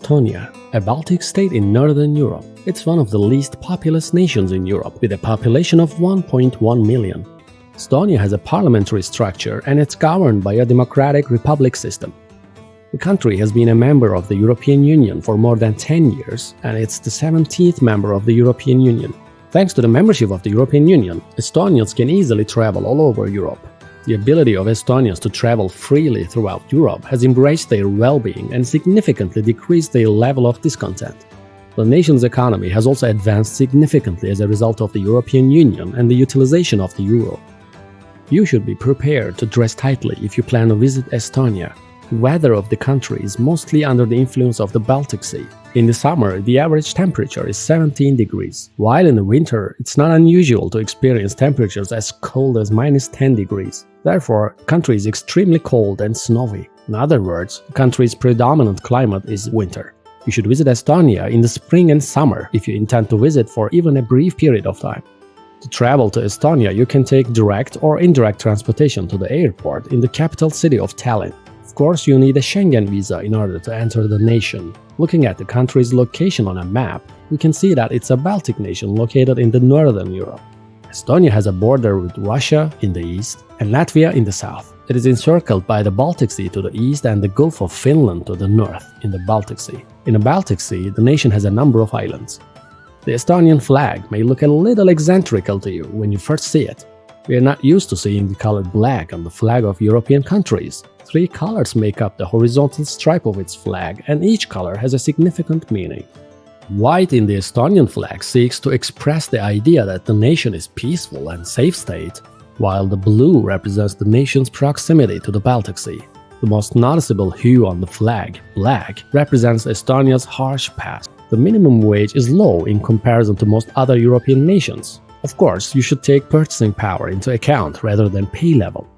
Estonia, a Baltic state in northern Europe. It's one of the least populous nations in Europe, with a population of 1.1 million. Estonia has a parliamentary structure and it's governed by a democratic republic system. The country has been a member of the European Union for more than 10 years, and it's the 17th member of the European Union. Thanks to the membership of the European Union, Estonians can easily travel all over Europe. The ability of Estonians to travel freely throughout Europe has embraced their well-being and significantly decreased their level of discontent. The nation's economy has also advanced significantly as a result of the European Union and the utilization of the euro. You should be prepared to dress tightly if you plan to visit Estonia. The weather of the country is mostly under the influence of the Baltic Sea, in the summer, the average temperature is 17 degrees, while in the winter, it's not unusual to experience temperatures as cold as minus 10 degrees. Therefore, the country is extremely cold and snowy. In other words, the country's predominant climate is winter. You should visit Estonia in the spring and summer if you intend to visit for even a brief period of time. To travel to Estonia, you can take direct or indirect transportation to the airport in the capital city of Tallinn. Of course, you need a Schengen visa in order to enter the nation. Looking at the country's location on a map, we can see that it's a Baltic nation located in the northern Europe. Estonia has a border with Russia in the east and Latvia in the south. It is encircled by the Baltic Sea to the east and the Gulf of Finland to the north in the Baltic Sea. In the Baltic Sea, the nation has a number of islands. The Estonian flag may look a little eccentrical to you when you first see it. We are not used to seeing the color black on the flag of European countries, Three colors make up the horizontal stripe of its flag, and each color has a significant meaning. White in the Estonian flag seeks to express the idea that the nation is peaceful and safe state, while the blue represents the nation's proximity to the Baltic Sea. The most noticeable hue on the flag, black, represents Estonia's harsh past. The minimum wage is low in comparison to most other European nations. Of course, you should take purchasing power into account rather than pay level.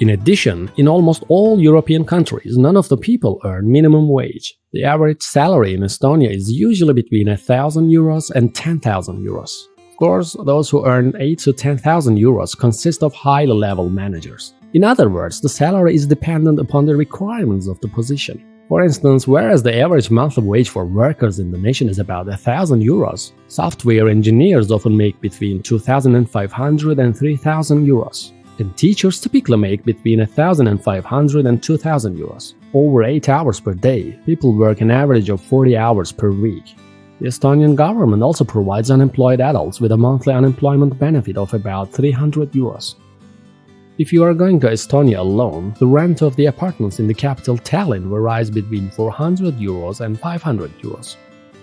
In addition, in almost all European countries, none of the people earn minimum wage. The average salary in Estonia is usually between 1000 euros and 10,000 euros. Of course, those who earn 8 to 10,000 euros consist of high-level managers. In other words, the salary is dependent upon the requirements of the position. For instance, whereas the average monthly wage for workers in the nation is about 1000 euros, software engineers often make between 2500 and 3000 euros and teachers typically make between 1,500 and 2,000 euros. Over 8 hours per day, people work an average of 40 hours per week. The Estonian government also provides unemployed adults with a monthly unemployment benefit of about 300 euros. If you are going to Estonia alone, the rent of the apartments in the capital Tallinn varies between 400 euros and 500 euros.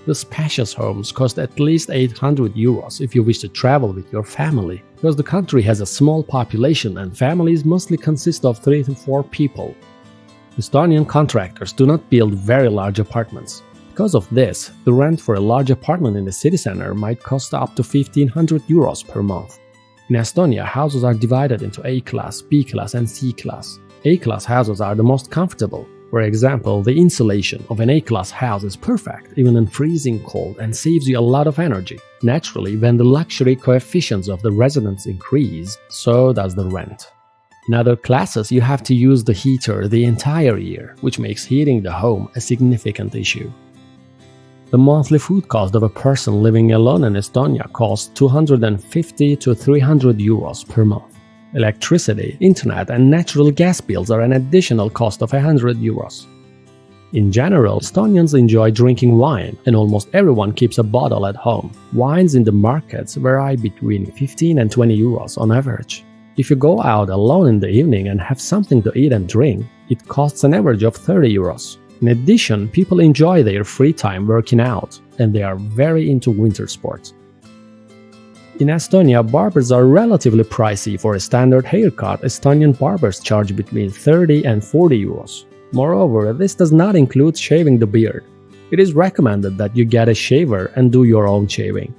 The spacious homes cost at least 800 euros if you wish to travel with your family, because the country has a small population and families mostly consist of 3 to 4 people. Estonian contractors do not build very large apartments. Because of this, the rent for a large apartment in the city center might cost up to 1500 euros per month. In Estonia, houses are divided into A-class, B-class and C-class. A-class houses are the most comfortable, for example, the insulation of an A-class house is perfect even in freezing cold and saves you a lot of energy. Naturally, when the luxury coefficients of the residents increase, so does the rent. In other classes, you have to use the heater the entire year, which makes heating the home a significant issue. The monthly food cost of a person living alone in Estonia costs 250 to 300 euros per month. Electricity, internet and natural gas bills are an additional cost of 100 euros. In general, Estonians enjoy drinking wine, and almost everyone keeps a bottle at home. Wines in the markets vary between 15 and 20 euros on average. If you go out alone in the evening and have something to eat and drink, it costs an average of 30 euros. In addition, people enjoy their free time working out, and they are very into winter sports. In Estonia, barbers are relatively pricey for a standard haircut, Estonian barbers charge between 30 and 40 euros. Moreover, this does not include shaving the beard. It is recommended that you get a shaver and do your own shaving.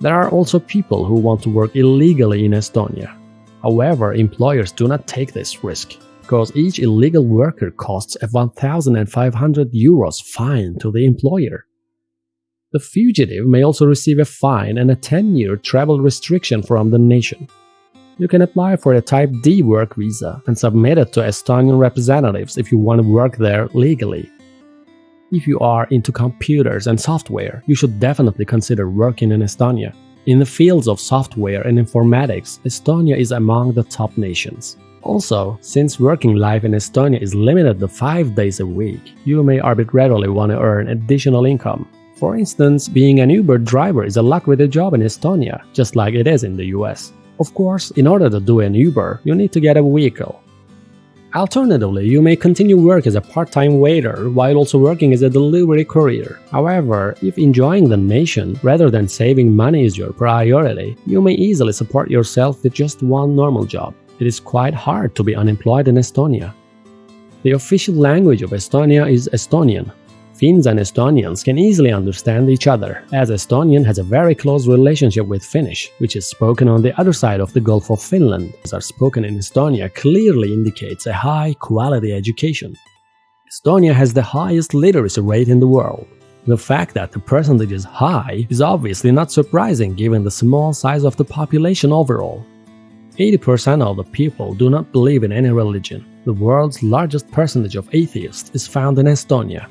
There are also people who want to work illegally in Estonia. However, employers do not take this risk, because each illegal worker costs a 1500 euros fine to the employer. The fugitive may also receive a fine and a 10-year travel restriction from the nation. You can apply for a Type D work visa and submit it to Estonian representatives if you want to work there legally. If you are into computers and software, you should definitely consider working in Estonia. In the fields of software and informatics, Estonia is among the top nations. Also, since working life in Estonia is limited to 5 days a week, you may arbitrarily want to earn additional income. For instance, being an Uber driver is a lucrative job in Estonia, just like it is in the US. Of course, in order to do an Uber, you need to get a vehicle. Alternatively, you may continue work as a part-time waiter while also working as a delivery courier. However, if enjoying the nation rather than saving money is your priority, you may easily support yourself with just one normal job. It is quite hard to be unemployed in Estonia. The official language of Estonia is Estonian, Finns and Estonians can easily understand each other, as Estonian has a very close relationship with Finnish, which is spoken on the other side of the Gulf of Finland, as are spoken in Estonia clearly indicates a high-quality education. Estonia has the highest literacy rate in the world. The fact that the percentage is high is obviously not surprising given the small size of the population overall. 80% of the people do not believe in any religion. The world's largest percentage of atheists is found in Estonia.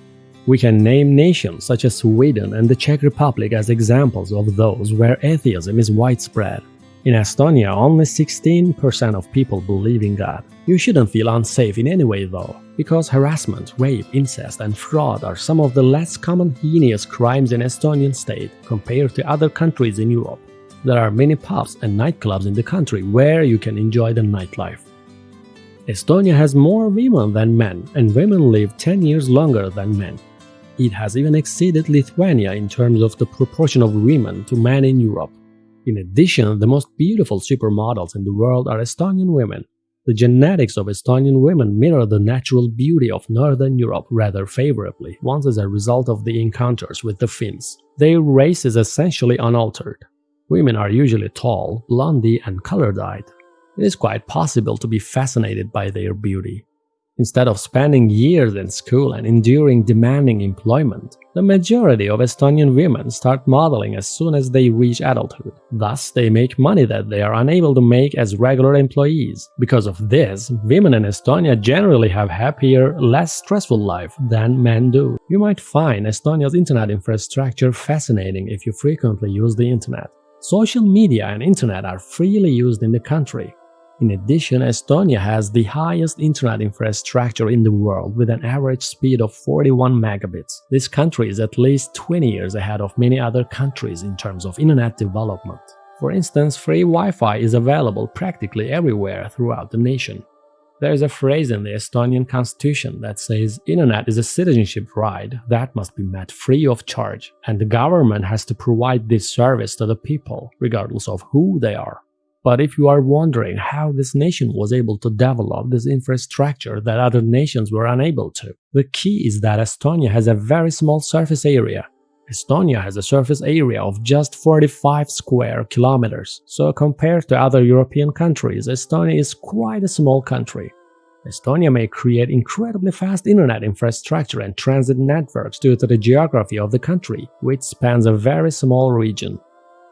We can name nations such as Sweden and the Czech Republic as examples of those where atheism is widespread. In Estonia, only 16% of people believe in God. You shouldn't feel unsafe in any way though, because harassment, rape, incest and fraud are some of the less common heinous crimes in Estonian state compared to other countries in Europe. There are many pubs and nightclubs in the country where you can enjoy the nightlife. Estonia has more women than men, and women live 10 years longer than men. It has even exceeded Lithuania in terms of the proportion of women to men in Europe. In addition, the most beautiful supermodels in the world are Estonian women. The genetics of Estonian women mirror the natural beauty of Northern Europe rather favorably, once as a result of the encounters with the Finns. Their race is essentially unaltered. Women are usually tall, blondie and color-dyed. It is quite possible to be fascinated by their beauty. Instead of spending years in school and enduring demanding employment, the majority of Estonian women start modeling as soon as they reach adulthood. Thus, they make money that they are unable to make as regular employees. Because of this, women in Estonia generally have happier, less stressful life than men do. You might find Estonia's internet infrastructure fascinating if you frequently use the internet. Social media and internet are freely used in the country, in addition, Estonia has the highest internet infrastructure in the world with an average speed of 41 megabits. This country is at least 20 years ahead of many other countries in terms of internet development. For instance, free Wi-Fi is available practically everywhere throughout the nation. There is a phrase in the Estonian constitution that says internet is a citizenship right that must be met free of charge, and the government has to provide this service to the people, regardless of who they are. But if you are wondering how this nation was able to develop this infrastructure that other nations were unable to, the key is that Estonia has a very small surface area. Estonia has a surface area of just 45 square kilometers, so compared to other European countries, Estonia is quite a small country. Estonia may create incredibly fast internet infrastructure and transit networks due to the geography of the country, which spans a very small region.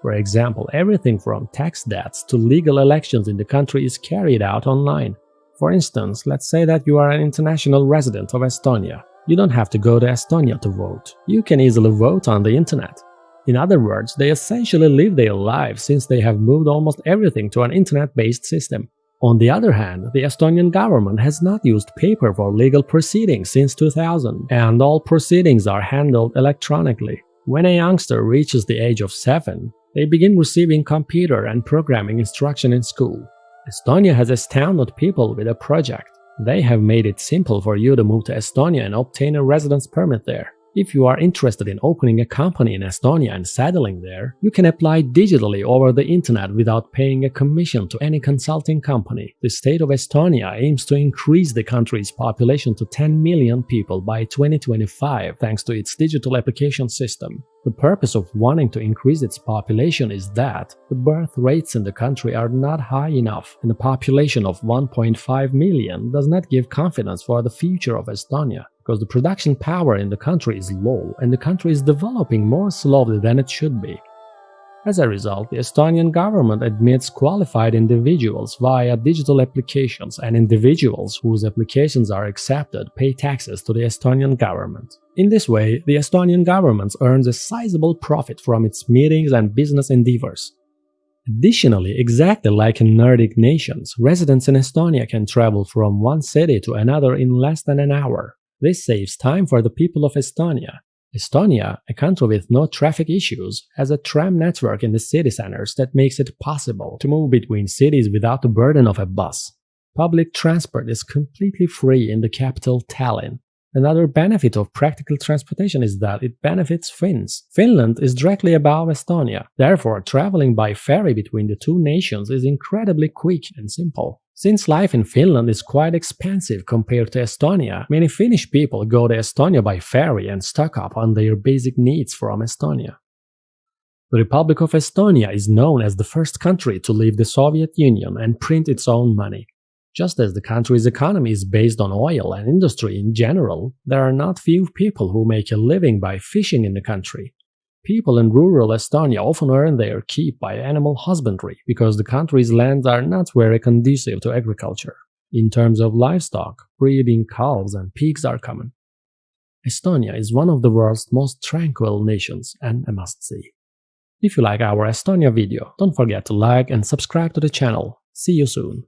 For example, everything from tax debts to legal elections in the country is carried out online. For instance, let's say that you are an international resident of Estonia. You don't have to go to Estonia to vote. You can easily vote on the internet. In other words, they essentially live their lives since they have moved almost everything to an internet-based system. On the other hand, the Estonian government has not used paper for legal proceedings since 2000, and all proceedings are handled electronically. When a youngster reaches the age of 7, they begin receiving computer and programming instruction in school. Estonia has astounded people with a project. They have made it simple for you to move to Estonia and obtain a residence permit there. If you are interested in opening a company in Estonia and settling there, you can apply digitally over the internet without paying a commission to any consulting company. The state of Estonia aims to increase the country's population to 10 million people by 2025 thanks to its digital application system. The purpose of wanting to increase its population is that the birth rates in the country are not high enough and a population of 1.5 million does not give confidence for the future of Estonia because the production power in the country is low and the country is developing more slowly than it should be. As a result, the Estonian government admits qualified individuals via digital applications and individuals whose applications are accepted pay taxes to the Estonian government. In this way, the Estonian government earns a sizable profit from its meetings and business endeavors. Additionally, exactly like in Nordic nations, residents in Estonia can travel from one city to another in less than an hour. This saves time for the people of Estonia Estonia, a country with no traffic issues, has a tram network in the city centers that makes it possible to move between cities without the burden of a bus. Public transport is completely free in the capital Tallinn. Another benefit of practical transportation is that it benefits Finns. Finland is directly above Estonia, therefore traveling by ferry between the two nations is incredibly quick and simple. Since life in Finland is quite expensive compared to Estonia, many Finnish people go to Estonia by ferry and stock up on their basic needs from Estonia. The Republic of Estonia is known as the first country to leave the Soviet Union and print its own money. Just as the country's economy is based on oil and industry in general, there are not few people who make a living by fishing in the country. People in rural Estonia often earn their keep by animal husbandry because the country's lands are not very conducive to agriculture. In terms of livestock, breeding calves and pigs are common. Estonia is one of the world's most tranquil nations and a must-see. If you like our Estonia video, don't forget to like and subscribe to the channel. See you soon!